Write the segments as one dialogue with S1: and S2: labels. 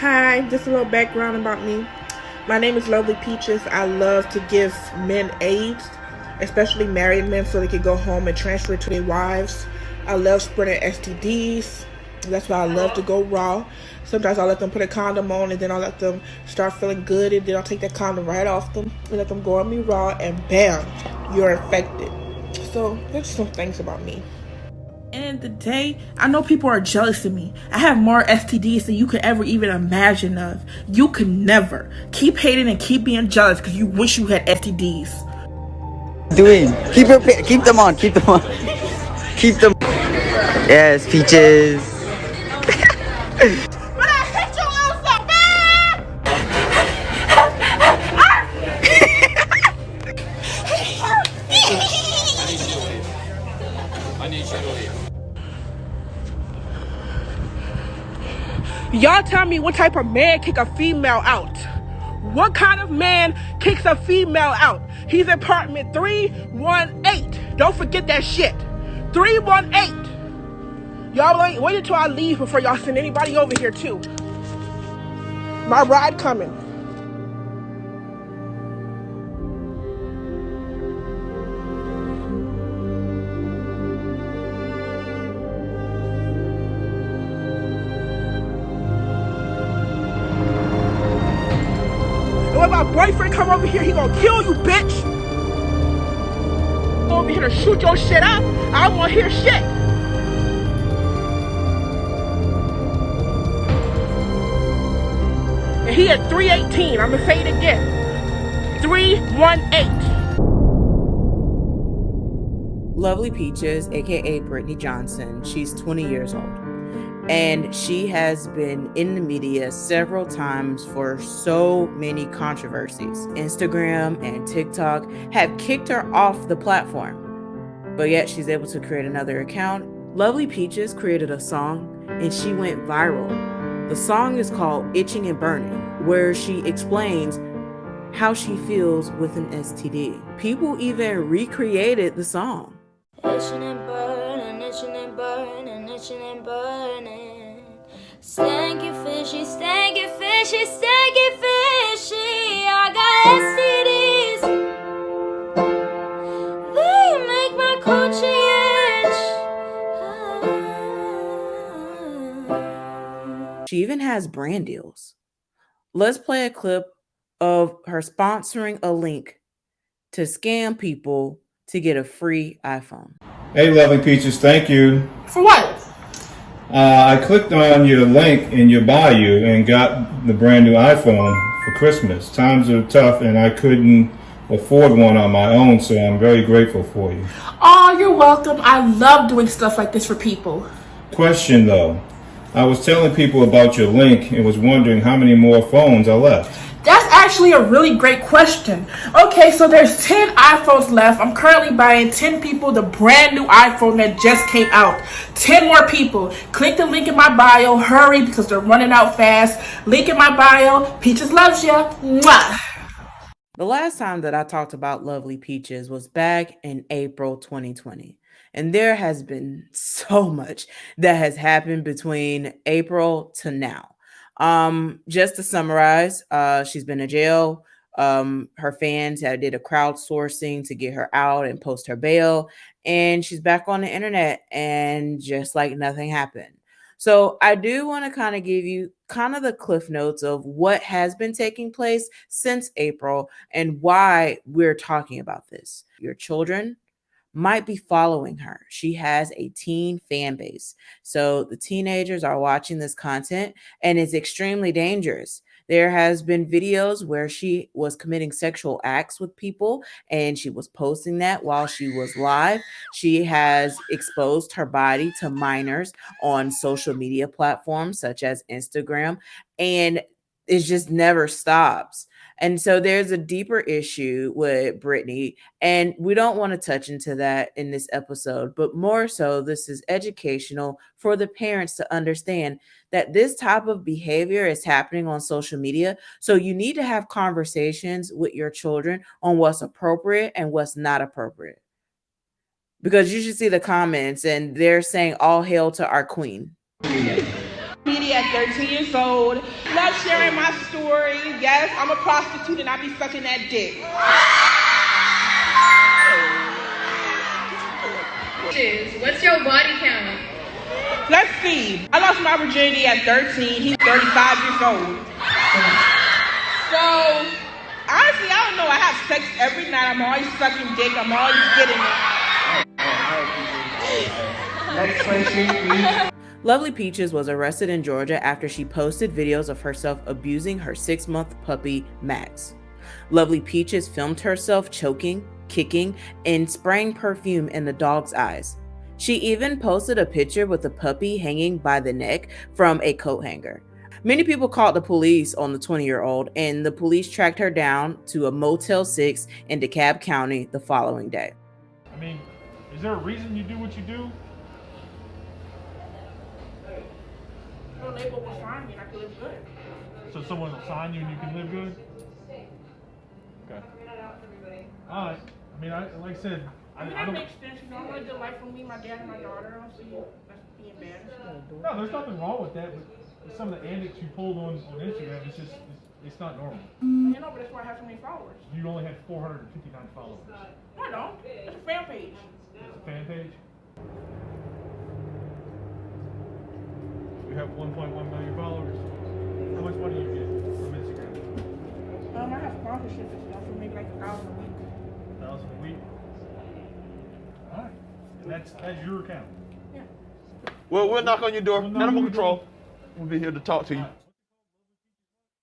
S1: Hi, just a little background about me. My name is Lovely Peaches. I love to give men AIDS, especially married men, so they can go home and transfer to their wives. I love spreading STDs. That's why I love to go raw. Sometimes I'll let them put a condom on and then I'll let them start feeling good and then I'll take that condom right off them and let them go on me raw and bam, you're infected. So there's some things about me. End the day, I know people are jealous of me. I have more STDs than you could ever even imagine of. You could never. Keep hating and keep being jealous because you wish you had STDs.
S2: Doing. Keep your keep them on. Keep them on. keep them. Yes, peaches.
S1: Y'all tell me what type of man kick a female out. What kind of man kicks a female out? He's apartment 318. Don't forget that shit. 318. Y'all wait, wait until I leave before y'all send anybody over here too. My ride coming. Boyfriend come over here, he gonna kill you, bitch. Over here to shoot your shit up. I don't wanna hear shit. And he at 318. I'm gonna say it again. 318.
S3: Lovely Peaches, aka Brittany Johnson, she's 20 years old. And she has been in the media several times for so many controversies. Instagram and TikTok have kicked her off the platform, but yet she's able to create another account. Lovely Peaches created a song and she went viral. The song is called Itching and Burning, where she explains how she feels with an STD. People even recreated the song.
S4: Itching and burning, itching and burning. Stanky fishy, stanky fishy, stanky fishy. I got STDs. They make my coochie itch.
S3: She even has brand deals. Let's play a clip of her sponsoring a link to scam people to get a free iPhone.
S5: Hey, Loving Peaches, thank you.
S1: For what?
S5: Uh, I clicked on your link in your bio and got the brand new iPhone for Christmas. Times are tough and I couldn't afford one on my own, so I'm very grateful for you.
S1: Oh, you're welcome. I love doing stuff like this for people.
S5: Question though, I was telling people about your link and was wondering how many more phones are left.
S1: That's actually a really great question. Okay, so there's 10 iPhones left. I'm currently buying 10 people the brand new iPhone that just came out. 10 more people. Click the link in my bio. Hurry because they're running out fast. Link in my bio. Peaches loves you. Mwah.
S3: The last time that I talked about Lovely Peaches was back in April 2020. And there has been so much that has happened between April to now. Um, just to summarize, uh, she's been in jail. Um, her fans had did a crowdsourcing to get her out and post her bail, and she's back on the internet, and just like nothing happened. So I do want to kind of give you kind of the cliff notes of what has been taking place since April and why we're talking about this. Your children might be following her. She has a teen fan base. So the teenagers are watching this content and it's extremely dangerous. There has been videos where she was committing sexual acts with people and she was posting that while she was live. She has exposed her body to minors on social media platforms such as Instagram and it just never stops. And so there's a deeper issue with Brittany, and we don't want to touch into that in this episode, but more so, this is educational for the parents to understand that this type of behavior is happening on social media. So you need to have conversations with your children on what's appropriate and what's not appropriate. Because you should see the comments, and they're saying, All hail to our queen.
S1: Media at 13 years old. Love sharing my story. Yes, I'm a prostitute and I be sucking that dick.
S6: What's your body count?
S1: Let's see. I lost my virginity at 13. He's 35 years old. So, honestly, I don't know. I have sex every night. I'm always sucking dick. I'm always getting it.
S2: Next question, please.
S3: Lovely Peaches was arrested in Georgia after she posted videos of herself abusing her six month puppy, Max. Lovely Peaches filmed herself choking, kicking, and spraying perfume in the dog's eyes. She even posted a picture with the puppy hanging by the neck from a coat hanger. Many people called the police on the 20 year old, and the police tracked her down to a Motel 6 in DeKalb County the following day.
S7: I mean, is there a reason you do what you do?
S1: No label will find me and I can live good.
S7: So someone will sign you and you can live good? Okay. Alright. I mean, I, like I said, I,
S1: I mean,
S7: I
S1: that
S7: don't.
S1: makes sense. You know, I want a good life for me, my dad, and my daughter. I don't see that's being bad.
S7: No, there's nothing wrong with that, but some of the antics you pulled on, on Instagram, it's just, it's, it's not normal.
S1: You know, but that's why I have so many followers.
S7: You only had 459 followers.
S1: No, I don't. It's a fan page.
S7: It's a fan page. You have 1.1 million followers. How much money do you get from Instagram?
S1: Um, I have sponsorships and stuff. I make like a thousand a week.
S7: A thousand a week. Alright. And that's that's your account. Yeah.
S8: Well, we'll knock on your door.
S7: We'll on
S8: Animal
S7: your
S8: control. We'll be here to talk to you.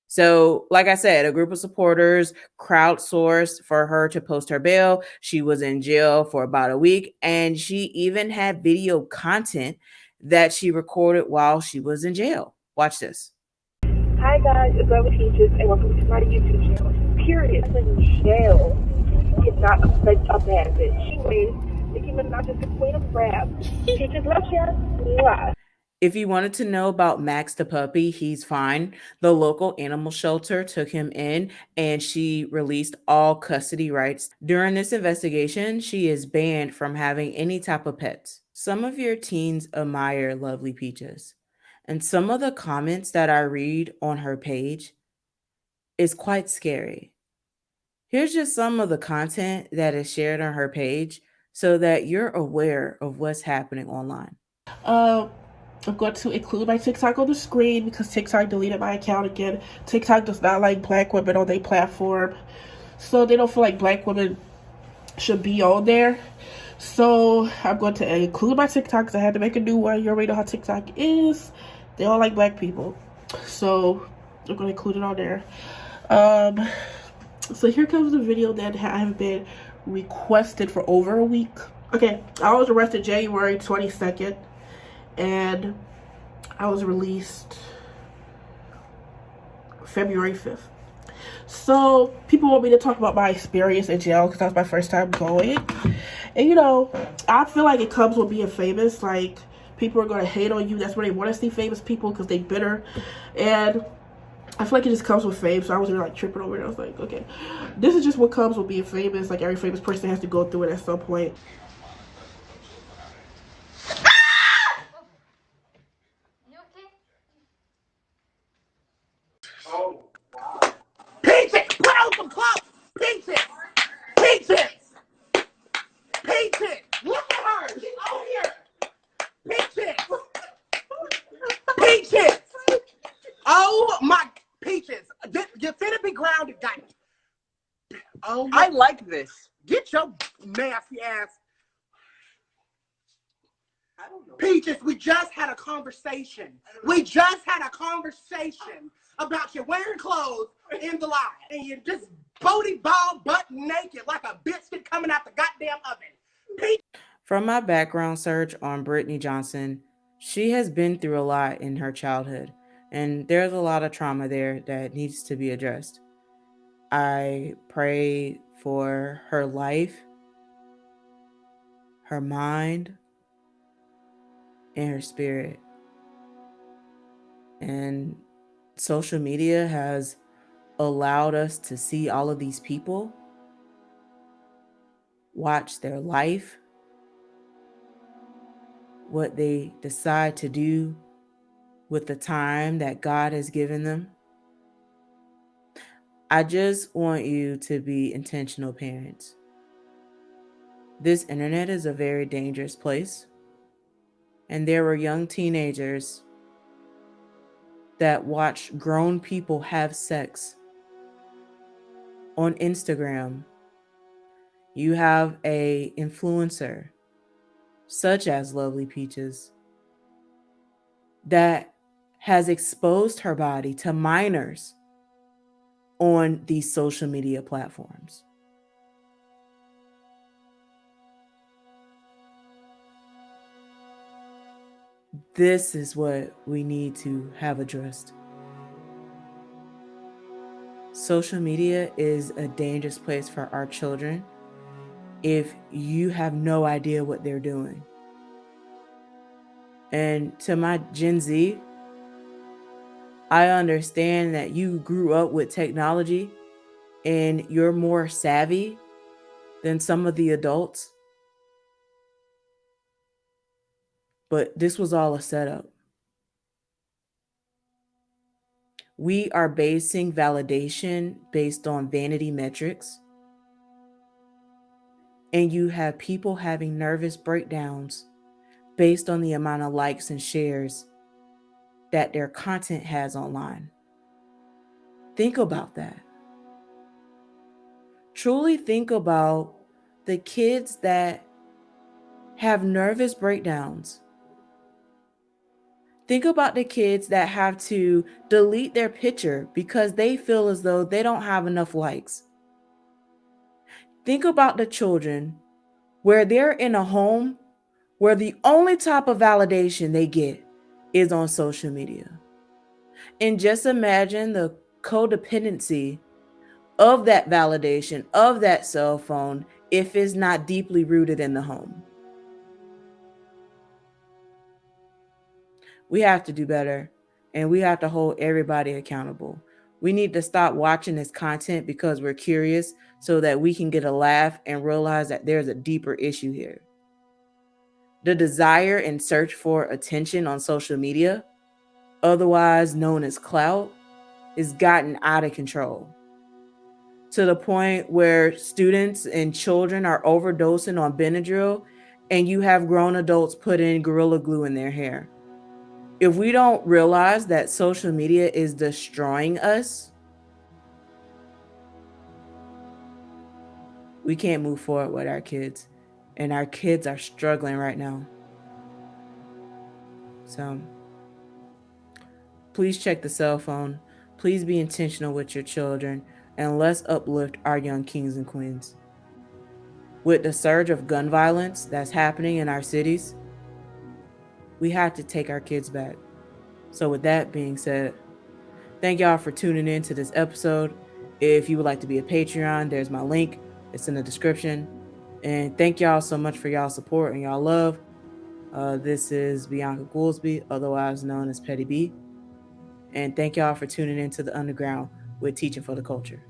S3: So, like I said, a group of supporters crowdsourced for her to post her bail. She was in jail for about a week, and she even had video content that she recorded while she was in jail. Watch this.
S9: Hi guys, it's Love Peaches and welcome to my YouTube channel. Period. I'm in jail. It's not a, a bad bitch. Anyways, Nicki Minaj is the queen of rap. Peaches love you. Mwah.
S3: If you wanted to know about Max the puppy, he's fine. The local animal shelter took him in and she released all custody rights. During this investigation, she is banned from having any type of pets. Some of your teens admire Lovely Peaches, and some of the comments that I read on her page is quite scary. Here's just some of the content that is shared on her page so that you're aware of what's happening online.
S1: Uh, I'm going to include my TikTok on the screen because TikTok deleted my account again. TikTok does not like black women on their platform. So they don't feel like black women should be on there. So I'm going to include my TikTok because I had to make a new one. You already know how TikTok is. They all like black people. So I'm going to include it on there. Um, so here comes the video that I have been requested for over a week. Okay, I was arrested January 22nd and I was released February 5th. So people want me to talk about my experience in jail because that was my first time going. And you know, I feel like it comes with being famous. Like people are gonna hate on you. That's where they want to see famous people because they bitter. And I feel like it just comes with fame. So I was really like tripping over it. I was like, okay, this is just what comes with being famous. Like every famous person has to go through it at some point.
S6: You okay?
S8: Peaches! Put out some clothes! Peaches! Peaches! Peaches! Look at her! She's on here! Peaches! Peaches! Oh my Peaches! Th- You finna be grounded, guys. Oh my,
S2: I like this.
S8: get your nasty ass. Peaches, we just had a conversation. We just had a conversation about you wearing clothes in the line. And you're just booty ball butt naked like a biscuit coming out the goddamn oven.
S3: From my background search on Brittany Johnson, she has been through a lot in her childhood, and there's a lot of trauma there that needs to be addressed. I pray for her life, her mind, and her spirit. And social media has allowed us to see all of these people, watch their life, what they decide to do, with the time that God has given them. I just want you to be intentional parents. This internet is a very dangerous place. And there were young teenagers that watched grown people have sex on Instagram. You have a influencer such as Lovely Peaches that has exposed her body to minors on these social media platforms. This is what we need to have addressed. Social media is a dangerous place for our children if you have no idea what they're doing. And to my Gen Z, I understand that you grew up with technology and you're more savvy than some of the adults. But this was all a setup. We are basing validation based on vanity metrics. And you have people having nervous breakdowns based on the amount of likes and shares that their content has online. Think about that. Truly think about the kids that have nervous breakdowns Think about the kids that have to delete their picture because they feel as though they don't have enough likes. Think about the children where they're in a home where the only type of validation they get is on social media. And just imagine the codependency of that validation, of that cell phone, if it's not deeply rooted in the home. we have to do better and we have to hold everybody accountable. We need to stop watching this content because we're curious so that we can get a laugh and realize that there's a deeper issue here. The desire and search for attention on social media, otherwise known as clout, is gotten out of control to the point where students and children are overdosing on Benadryl and you have grown adults put in Gorilla Glue in their hair if we don't realize that social media is destroying us, we can't move forward with our kids. And our kids are struggling right now. So please check the cell phone. Please be intentional with your children and let's uplift our young kings and queens. With the surge of gun violence that's happening in our cities, we have to take our kids back. So, with that being said, thank y'all for tuning in to this episode. If you would like to be a Patreon, there's my link, it's in the description. And thank y'all so much for y'all support and y'all love. Uh, this is Bianca Goolsby, otherwise known as Petty B. And thank y'all for tuning in to the underground with Teaching for the Culture.